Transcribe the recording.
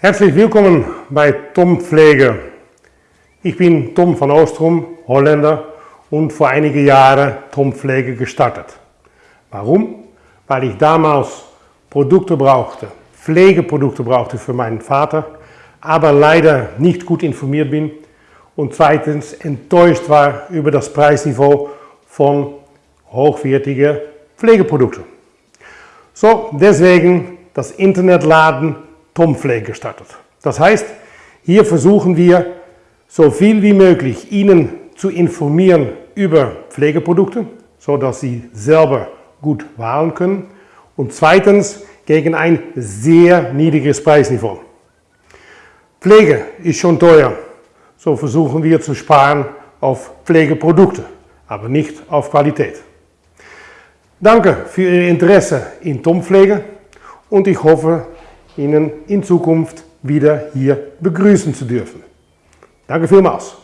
Herzlich willkommen bei Tom Pflege. Ich bin Tom van Oostrom, Holländer und vor einigen Jahren Tom Pflege gestartet. Warum? Weil ich damals Produkte brauchte, Pflegeprodukte brauchte für meinen Vater, aber leider nicht gut informiert bin und zweitens enttäuscht war über das Preisniveau von hochwertigen Pflegeprodukten. So, deswegen das Internetladen Tompflege gestartet. Das heißt, hier versuchen wir so viel wie möglich Ihnen zu informieren über Pflegeprodukte, sodass Sie selber gut wählen können und zweitens gegen ein sehr niedriges Preisniveau. Pflege ist schon teuer, so versuchen wir zu sparen auf Pflegeprodukte, aber nicht auf Qualität. Danke für Ihr Interesse in Tompflege und ich hoffe, Ihnen in Zukunft wieder hier begrüßen zu dürfen. Danke vielmals.